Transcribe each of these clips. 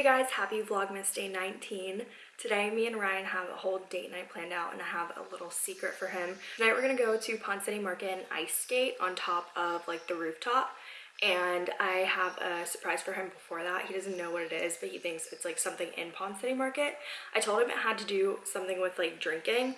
Hey guys, happy Vlogmas Day 19. Today, me and Ryan have a whole date night planned out and I have a little secret for him. Tonight we're gonna go to Ponce City Market and ice skate on top of like the rooftop. And I have a surprise for him before that. He doesn't know what it is, but he thinks it's like something in Ponce City Market. I told him it had to do something with like drinking,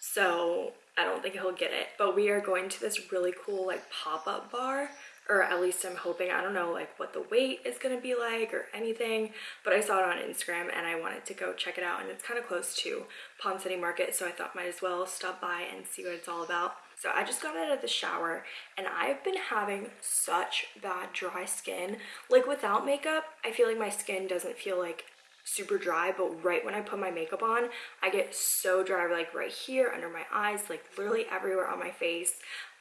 so I don't think he'll get it. But we are going to this really cool like pop-up bar or at least I'm hoping, I don't know like what the wait is gonna be like or anything, but I saw it on Instagram and I wanted to go check it out and it's kind of close to Ponce City Market, so I thought might as well stop by and see what it's all about. So I just got out of the shower and I've been having such bad dry skin. Like without makeup, I feel like my skin doesn't feel like super dry but right when I put my makeup on I get so dry like right here under my eyes like literally everywhere on my face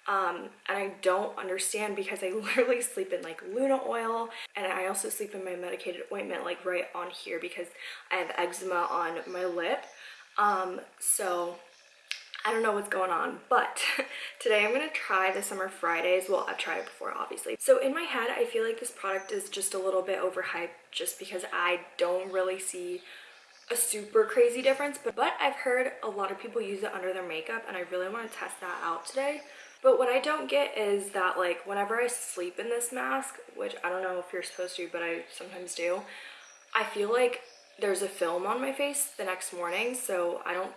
um, and I don't understand because I literally sleep in like Luna oil and I also sleep in my medicated ointment like right on here because I have eczema on my lip. Um, so I don't know what's going on, but today I'm gonna try the Summer Fridays. Well, I've tried it before, obviously. So in my head, I feel like this product is just a little bit overhyped just because I don't really see a super crazy difference, but, but I've heard a lot of people use it under their makeup and I really wanna test that out today. But what I don't get is that like whenever I sleep in this mask, which I don't know if you're supposed to, but I sometimes do, I feel like there's a film on my face the next morning. So I don't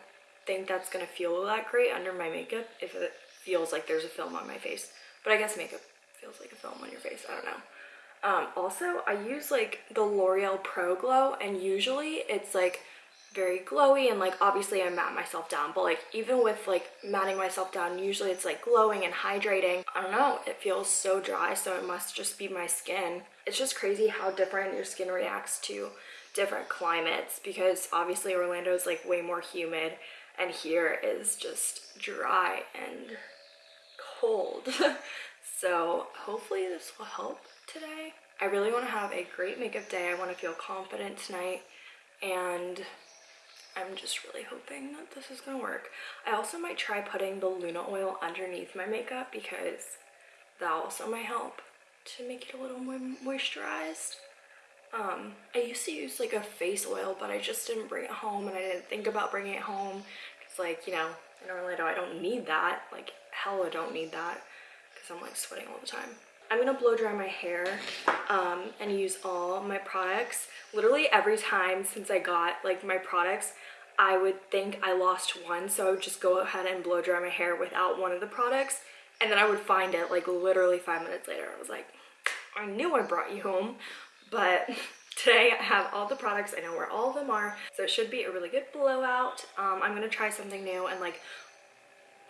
think that's gonna feel that great under my makeup if it feels like there's a film on my face. But I guess makeup feels like a film on your face, I don't know. Um, also, I use like the L'Oreal Pro Glow and usually it's like very glowy and like obviously I matte myself down but like even with like matting myself down usually it's like glowing and hydrating. I don't know it feels so dry so it must just be my skin. It's just crazy how different your skin reacts to different climates because obviously Orlando is like way more humid and here is just dry and cold. So hopefully this will help today. I really want to have a great makeup day. I want to feel confident tonight and I'm just really hoping that this is gonna work. I also might try putting the Luna oil underneath my makeup because that also might help to make it a little more moisturized. Um, I used to use like a face oil, but I just didn't bring it home and I didn't think about bringing it home. It's like, you know, in Orlando, I don't need that. Like, hell, I don't need that because I'm like sweating all the time. I'm gonna blow dry my hair um, and use all my products. Literally every time since I got like my products, I would think I lost one. So I would just go ahead and blow dry my hair without one of the products. And then I would find it like literally five minutes later. I was like, I knew I brought you home, but today I have all the products. I know where all of them are. So it should be a really good blowout. Um, I'm gonna try something new and like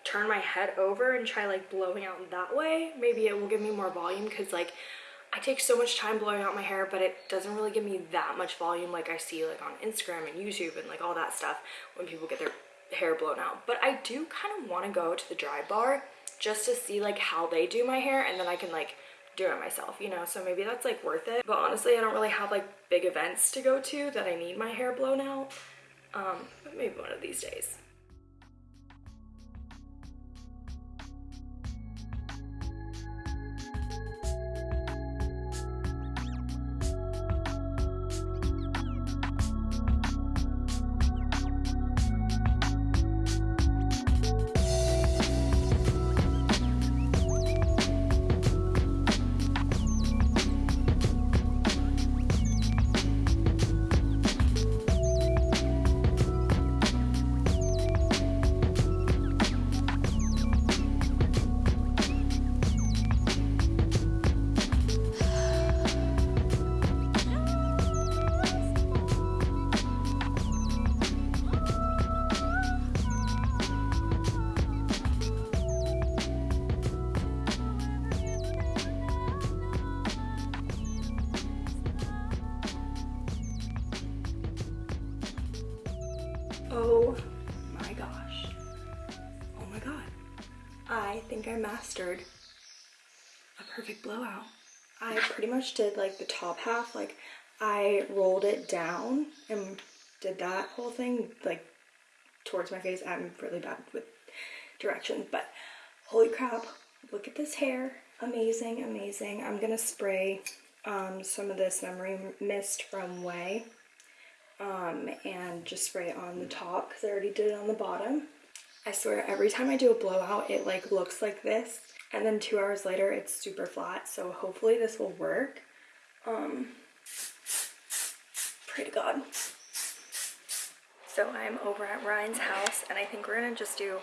turn my head over and try like blowing out that way. Maybe it will give me more volume because like I take so much time blowing out my hair but it doesn't really give me that much volume like I see like on Instagram and YouTube and like all that stuff when people get their hair blown out. But I do kind of want to go to the dry bar just to see like how they do my hair and then I can like do it myself you know? So maybe that's like worth it. But honestly I don't really have like big events to go to that I need my hair blown out. Um maybe one of these days I think I mastered a perfect blowout. I pretty much did like the top half, like I rolled it down and did that whole thing like towards my face. I'm really bad with directions, but holy crap, look at this hair. Amazing, amazing. I'm gonna spray um, some of this memory mist from Ouai um, and just spray it on the top because I already did it on the bottom. I swear every time I do a blowout it like looks like this and then two hours later it's super flat so hopefully this will work. Um, pray to God. So I'm over at Ryan's house and I think we're gonna just do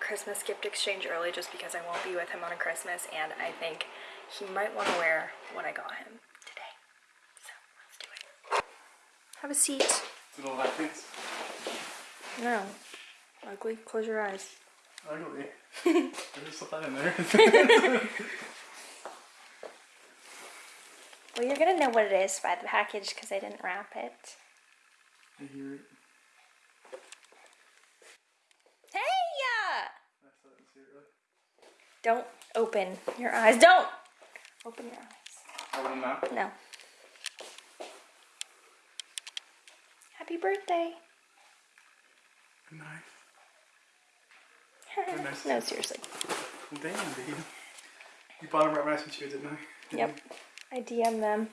Christmas gift exchange early just because I won't be with him on Christmas and I think he might want to wear what I got him today. So let's do it. Have a seat. Little lap dance. No. Ugly. Close your eyes. Ugly. There's that in there. Well, you're gonna know what it is by the package because I didn't wrap it. I hear it. Hey! I still didn't see it really. Don't open your eyes. Don't open your eyes. Open them. No. Happy birthday. Good night. Night. no, seriously. Damn, dude. You bought them right when I sent you, didn't I? Yep. I DM'd them.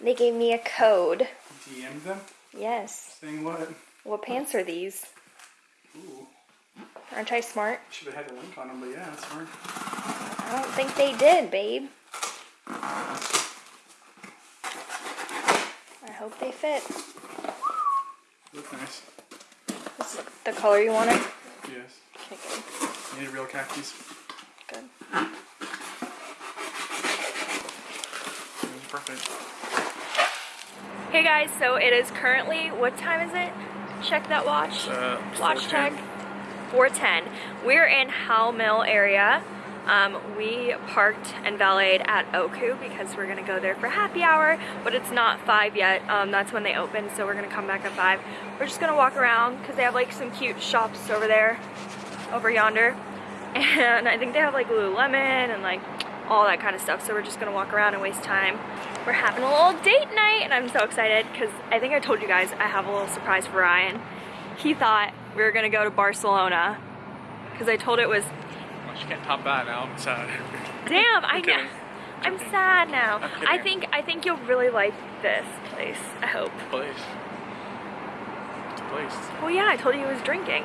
They gave me a code. DM'd them? Yes. Saying what? What pants are these? Ooh. Aren't I smart? Should have had the link on them, but yeah, that's smart. I don't think they did, babe. I hope they fit. Look nice. This is the color you wanted? Yes. You need real khakis. Good. Perfect. Hey guys, so it is currently, what time is it? Check that watch. Uh, watch 4:10. check. 410. We're in Howell Mill area. Um, we parked and valeted at Oku because we're gonna go there for happy hour, but it's not five yet. Um, that's when they open, so we're gonna come back at five. We're just gonna walk around because they have like some cute shops over there, over yonder. And I think they have like Lululemon and like all that kind of stuff. So we're just gonna walk around and waste time. We're having a little date night and I'm so excited because I think I told you guys I have a little surprise for Ryan. He thought we were gonna go to Barcelona because I told it was Well, you can't top that now. I'm sad. Damn, I know. I'm sad now. I'm I think I think you'll really like this place. I hope. place. Place. Well, yeah, I told you he was drinking.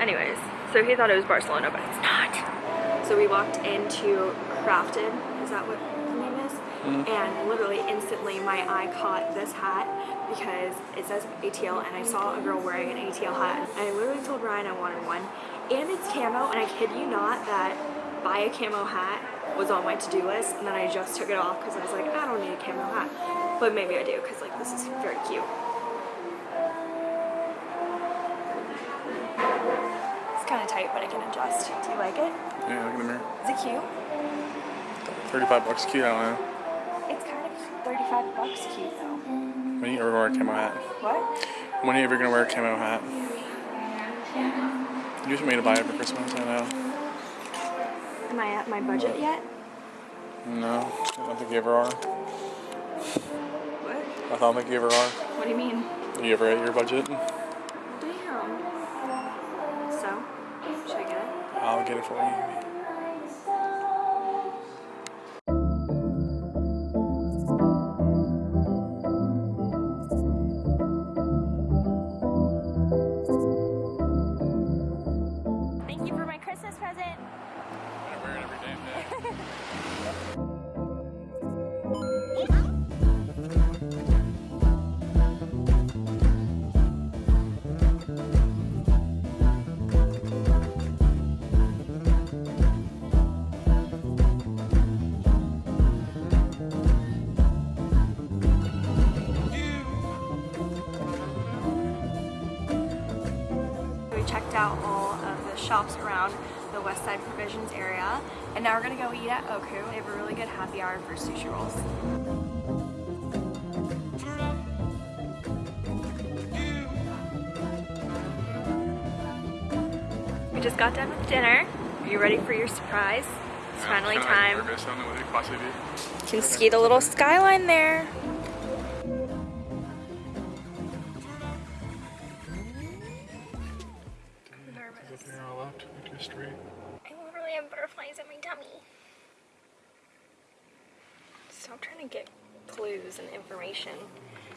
Anyways, so he thought it was Barcelona, but it's not. So we walked into Crafted. Is that what the name is? Mm-hmm. And literally instantly my eye caught this hat because it says ATL and I saw a girl wearing an ATL hat. And I literally told Ryan I wanted one. And it's camo and I kid you not that buy a camo hat was on my to-do list and then I just took it off because I was like, I don't need a camo hat. But maybe I do because like this is very cute. Can adjust. Do you like it? Yeah, look in the mirror. Is it cute? 35 bucks cute, I don't know. It's kind of 35 bucks cute though. When are you ever gonna wear a camo hat? What? When are you ever gonna wear a camo hat? You just made to buy it for Christmas, I know. Am I at my budget yet? No, I don't think you ever are. What? I don't think you ever are. What do you mean? Are You ever at your budget? Damn. Get it for you. Thank you for my Christmas present. I wear it every damn day. checked out all of the shops around the West Side Provisions area, and now we're gonna go eat at Oku. They have a really good happy hour for sushi rolls. We just got done with dinner. Are you ready for your surprise? It's finally time. Nervous. I don't know what it could possibly be. You can see the little skyline there. There's nothing here all left. Look straight. I literally have butterflies in my tummy. Stop trying to get clues and information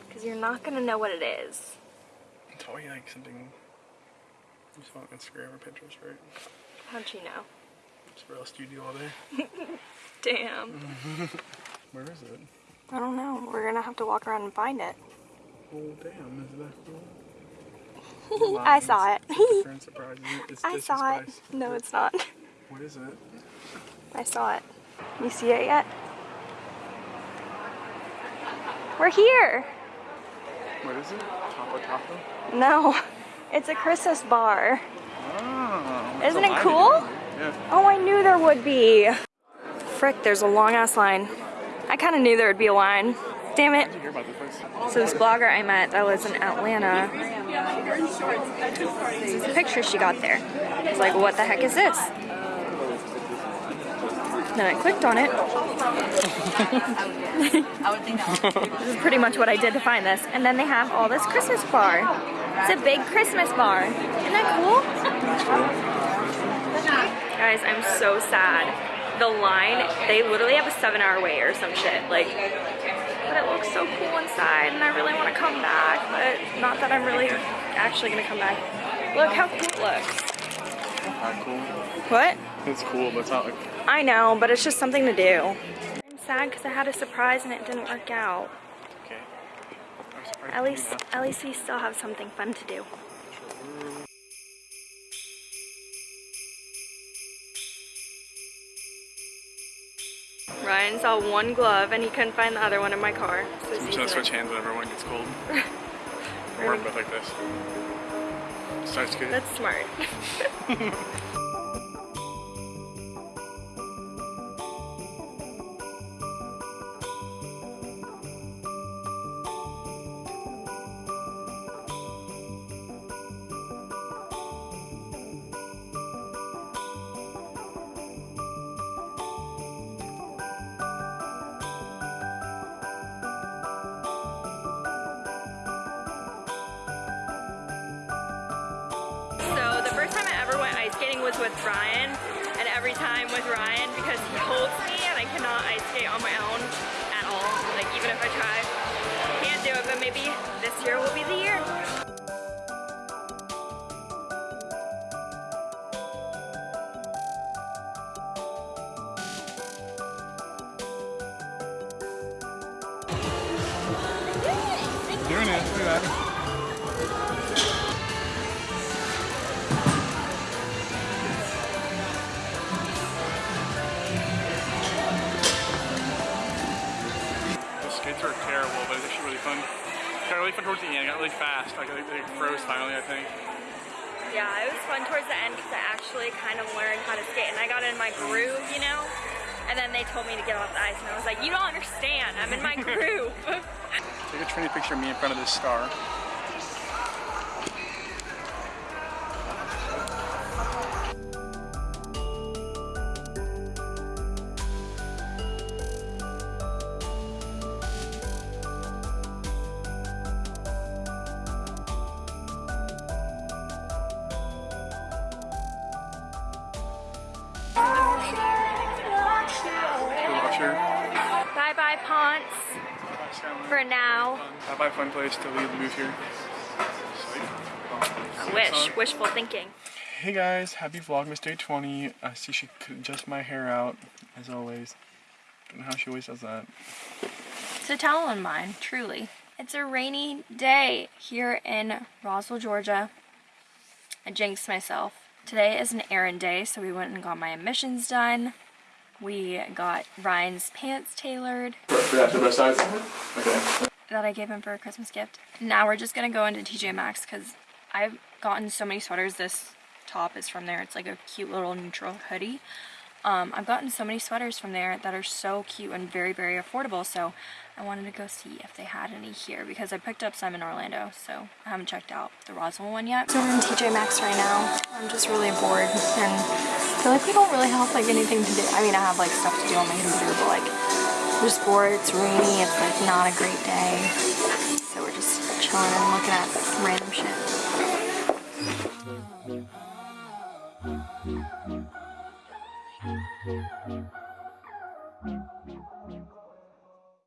because you're not gonna know what it is. It's probably like something you saw on Instagram or Pinterest, right? How'd you know? It's where else do you do all day? Damn. Where is it? I don't know. We're gonna have to walk around and find it. Oh damn, is that cool? I saw it. Different surprises. It's I saw it. Spice. No, it's not. What is it? I saw it. You see it yet? We're here. What is it? Taco Taco? No, it's a Christmas bar. Oh. Isn't it cool? Yeah. Oh, I knew there would be. Frick, there's a long ass line. I kind of knew there would be a line. Damn it. Did you hear about this place? So this blogger I met that lives in Atlanta, this is a picture she got there. I was like, what the heck is this? Then I clicked on it. this is pretty much what I did to find this. And then they have all this Christmas bar. It's a big Christmas bar. Isn't that cool? Guys, I'm so sad. The line, they literally have a seven hour wait or some shit. Like, but it looks so cool inside and I really want to come back, but not that I'm really actually gonna come back. Look how cool it looks. Cool. What? It's cool, but it's not like. I know, but it's just something to do. I'm sad because I had a surprise and it didn't work out. Okay. At least, at least we still have something fun to do. Ryan saw one glove and he couldn't find the other one in my car. So I'm just gonna switch hands whenever one gets cold. Or both like this. Starts good. That's smart. skating was with Ryan, and every time with Ryan because he holds me and I cannot ice skate on my own at all. Like even if I try, can't do it. But maybe this year will be the year. Doing it. Look at that. Really fun. Got really fun towards the end. Got really fast. Like they, they froze finally, I think. Yeah, it was fun towards the end because I actually kind of learned how to skate and I got in my groove, you know. And then they told me to get off the ice, and I was like, "You don't understand. I'm in my groove." Take a trendy picture of me in front of this star. For now. Bye bye, fun place till we move here. I wish. Wishful thinking. Hey guys, happy Vlogmas Day 20. I see she could adjust my hair out, as always. Don't know how she always does that. It's a towel on mine, truly. It's a rainy day here in Roswell, Georgia. I jinxed myself. Today is an errand day, so we went and got my emissions done. We got Ryan's pants tailored For that, the best size? Okay. that I gave him for a Christmas gift. Now we're just gonna go into TJ Maxx because I've gotten so many sweaters. This top is from there. It's like a cute little neutral hoodie. Um, I've gotten so many sweaters from there that are so cute and very, very affordable. So I wanted to go see if they had any here because I picked up some in Orlando. So I haven't checked out the Roswell one yet. So we're in TJ Maxx right now. I'm just really bored and I feel like we don't really have like anything to do. I mean, I have like stuff to do on my computer, but like I'm just bored. It's rainy. It's like not a great day. So we're just chilling and looking at random